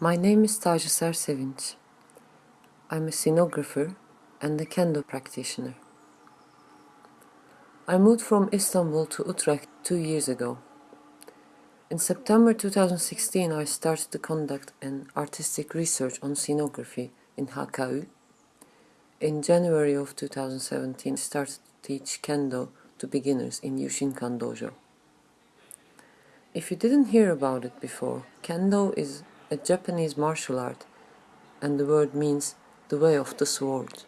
My name is Tajuser Sevinç. I'm a scenographer and a kendo practitioner. I moved from Istanbul to Utrecht two years ago. In September 2016, I started to conduct an artistic research on scenography in HKU. In January of 2017, I started to teach kendo to beginners in Yushinkan Dojo. If you didn't hear about it before, kendo is a Japanese martial art and the word means the way of the sword.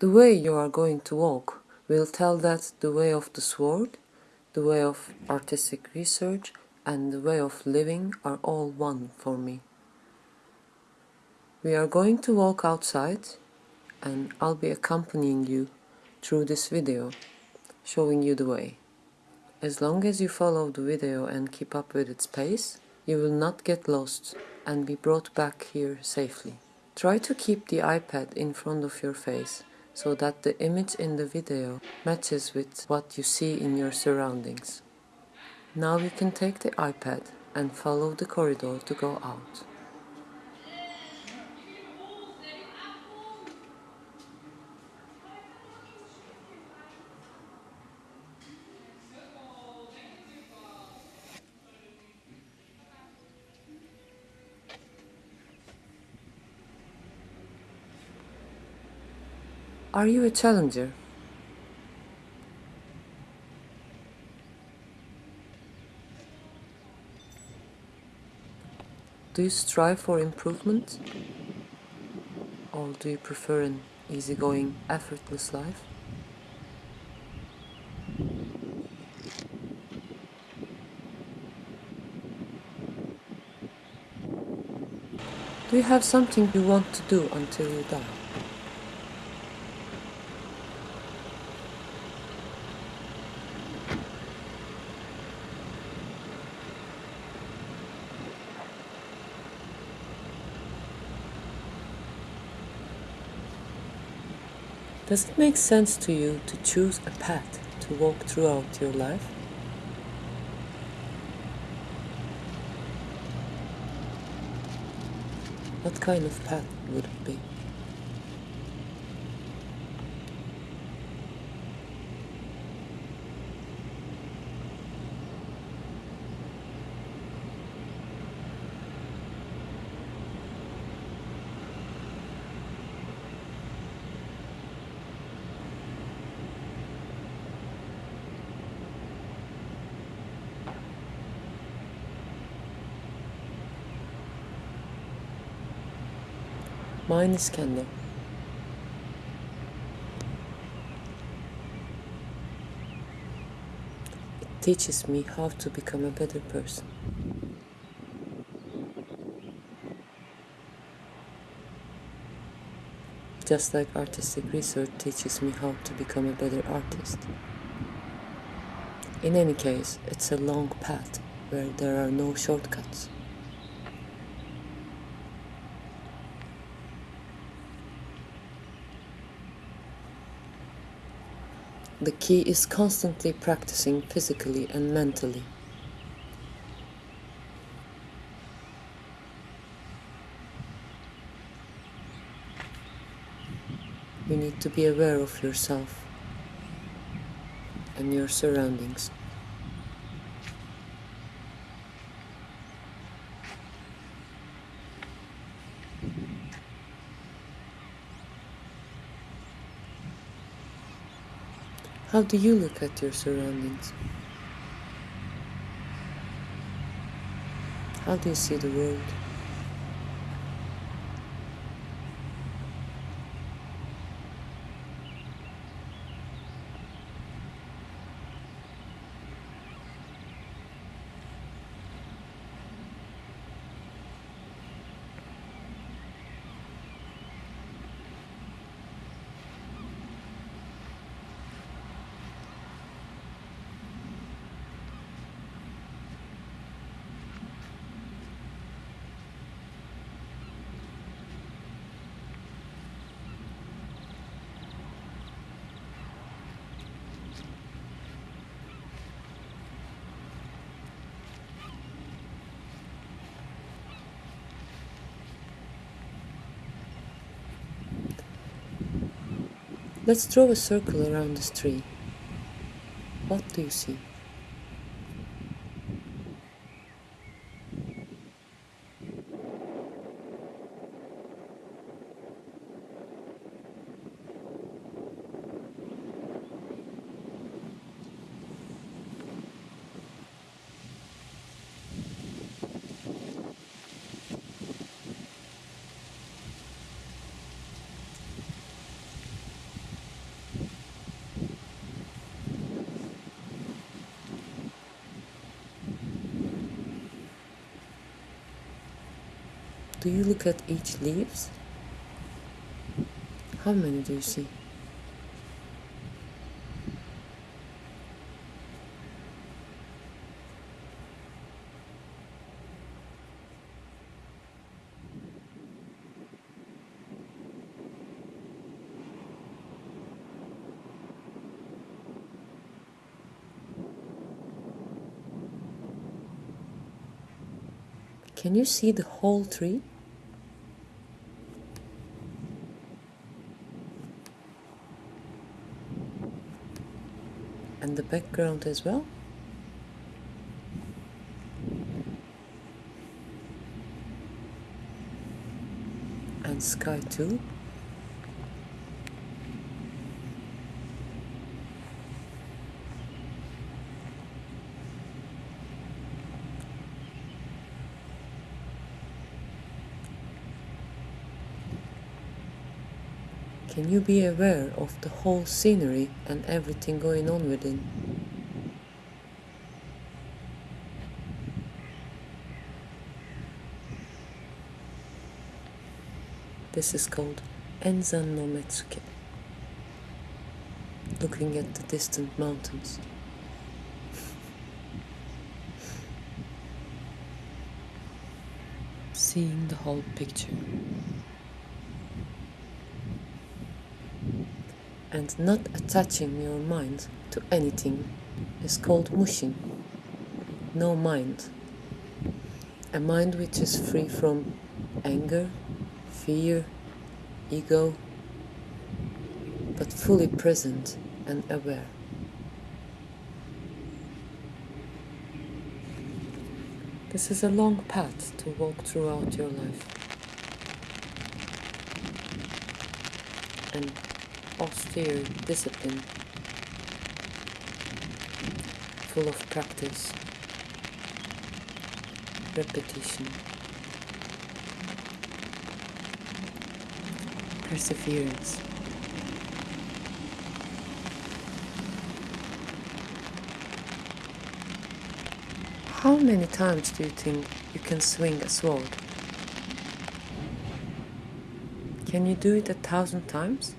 The way you are going to walk will tell that the way of the sword, the way of artistic research and the way of living are all one for me. We are going to walk outside and I'll be accompanying you through this video, showing you the way. As long as you follow the video and keep up with its pace, you will not get lost and be brought back here safely. Try to keep the iPad in front of your face so that the image in the video matches with what you see in your surroundings. Now you can take the iPad and follow the corridor to go out. Are you a challenger? Do you strive for improvement? Or do you prefer an easygoing, effortless life? Do you have something you want to do until you die? Does it make sense to you to choose a path to walk throughout your life? What kind of path would it be? Mine is kendo. It teaches me how to become a better person. Just like artistic research teaches me how to become a better artist. In any case, it's a long path where there are no shortcuts. The key is constantly practicing physically and mentally. You need to be aware of yourself and your surroundings. How do you look at your surroundings? How do you see the world? Let's draw a circle around this tree. What do you see? Do you look at each leaves? How many do you see? Can you see the whole tree? Background as well? And sky too? Can you be aware of the whole scenery and everything going on within? This is called Enzan no Metsuke, looking at the distant mountains. Seeing the whole picture. And not attaching your mind to anything is called mushin. No mind. A mind which is free from anger, fear, ego, but fully present and aware. This is a long path to walk throughout your life. And austere discipline, full of practice, repetition, perseverance. How many times do you think you can swing a sword? Can you do it a thousand times?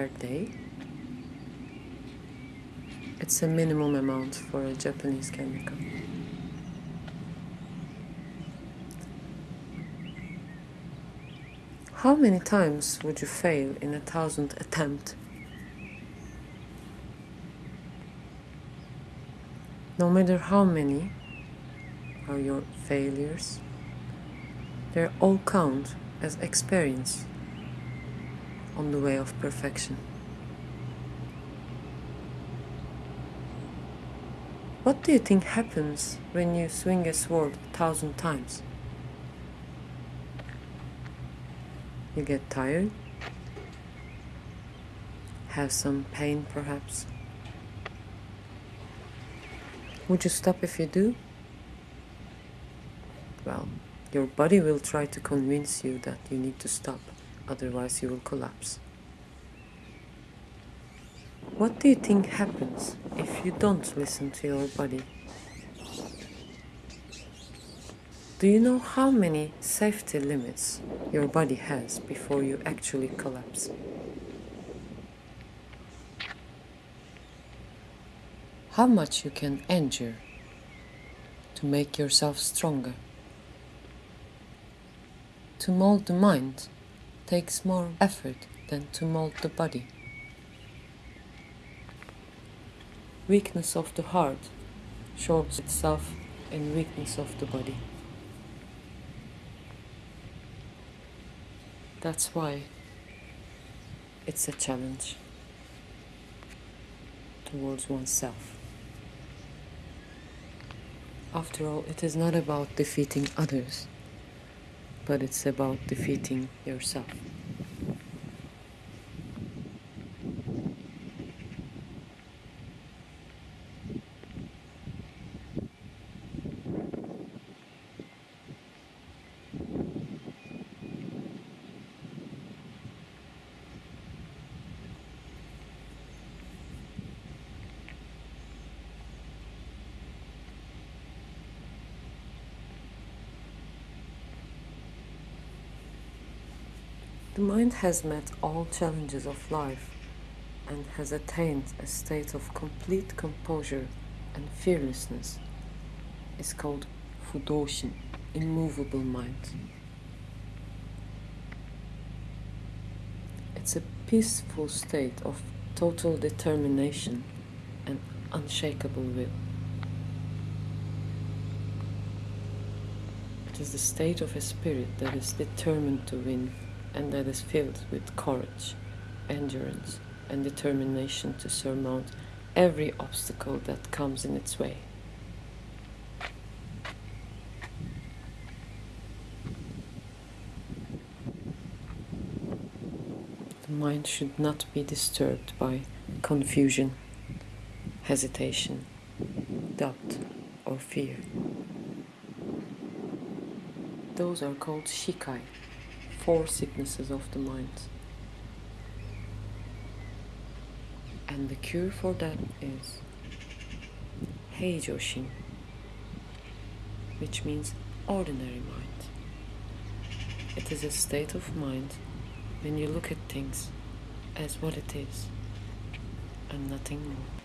Per day. It's a minimum amount for a Japanese chemical. How many times would you fail in a thousand attempt? No matter how many are your failures, they all count as experience on the way of perfection. What do you think happens when you swing a sword a thousand times? You get tired? Have some pain perhaps? Would you stop if you do? Well, your body will try to convince you that you need to stop otherwise you will collapse. What do you think happens if you don't listen to your body? Do you know how many safety limits your body has before you actually collapse? How much you can endure to make yourself stronger? To mold the mind takes more effort than to mold the body. Weakness of the heart shows itself in weakness of the body. That's why It's a challenge towards oneself. After all, it is not about defeating others, but it's about defeating yourself. The mind has met all challenges of life and has attained a state of complete composure and fearlessness. It's called Fudoshin, immovable mind. It's a peaceful state of total determination and unshakable will. It is the state of a spirit that is determined to win and that is filled with courage, endurance, and determination to surmount every obstacle that comes in its way. The mind should not be disturbed by confusion, hesitation, doubt, or fear. Those are called shikai four sicknesses of the mind. And the cure for that is Heijoshin, which means ordinary mind. It is a state of mind when you look at things as what it is and nothing more.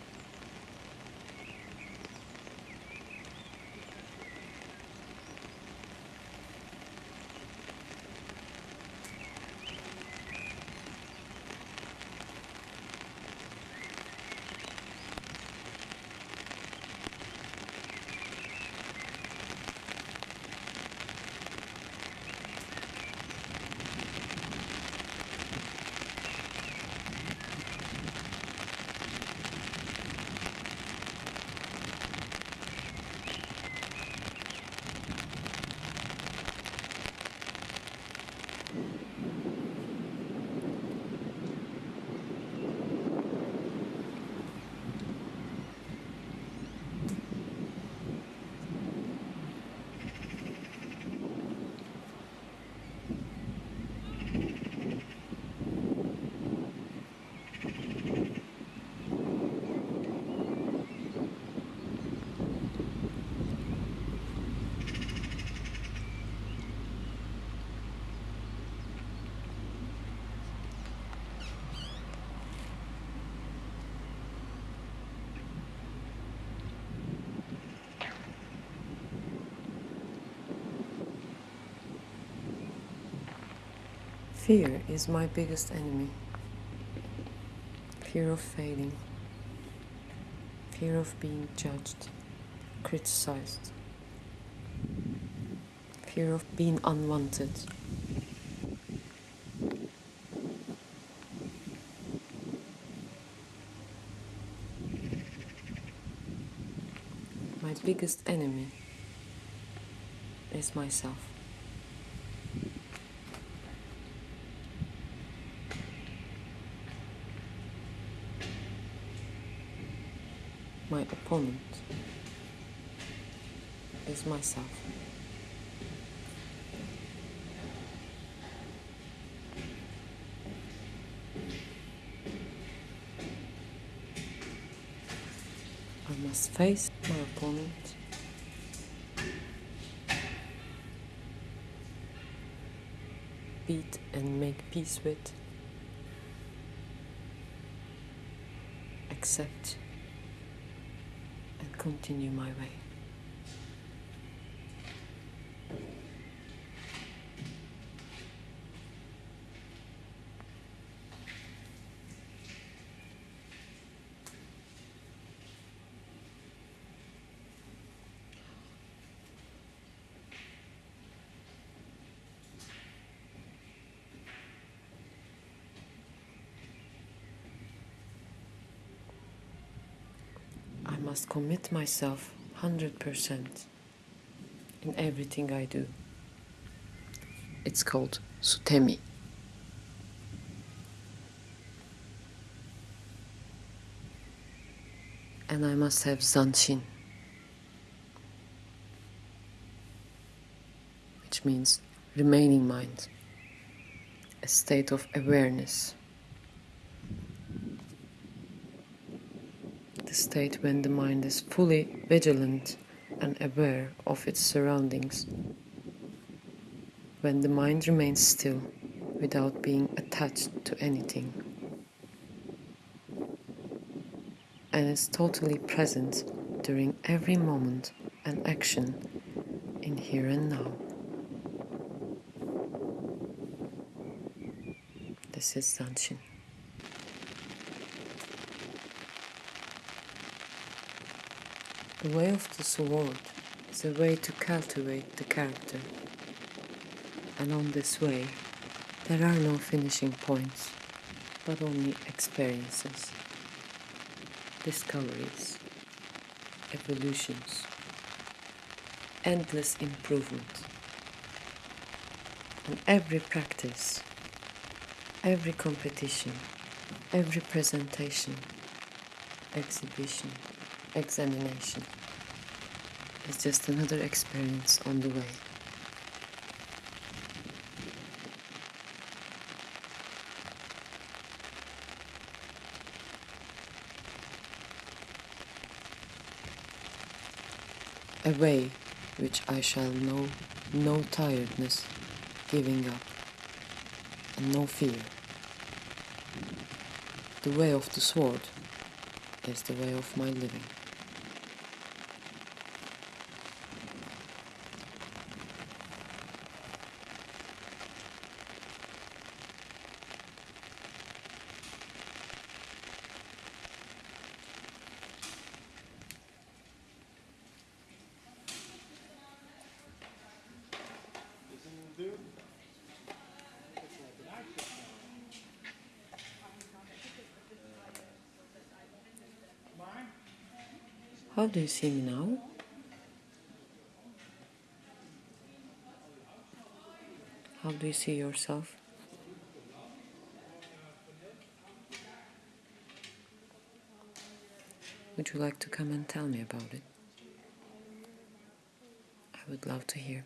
Fear is my biggest enemy. Fear of failing. Fear of being judged, criticized. Fear of being unwanted. My biggest enemy is myself. My opponent is myself. I must face my opponent. Beat and make peace with. Accept continue my way. Must commit myself 100% in everything I do. It's called Sutemi. And I must have Zanshin, which means remaining mind, a state of awareness. The state when the mind is fully vigilant and aware of its surroundings. When the mind remains still without being attached to anything. And is totally present during every moment and action in here and now. This is Zanshin. The way of the sword is a way to cultivate the character. And on this way, there are no finishing points, but only experiences, discoveries, evolutions, endless improvement. And every practice, every competition, every presentation, exhibition, examination is just another experience on the way. A way which I shall know no tiredness, giving up, and no fear. The way of the sword is the way of my living. How do you see me now? How do you see yourself? Would you like to come and tell me about it? I would love to hear.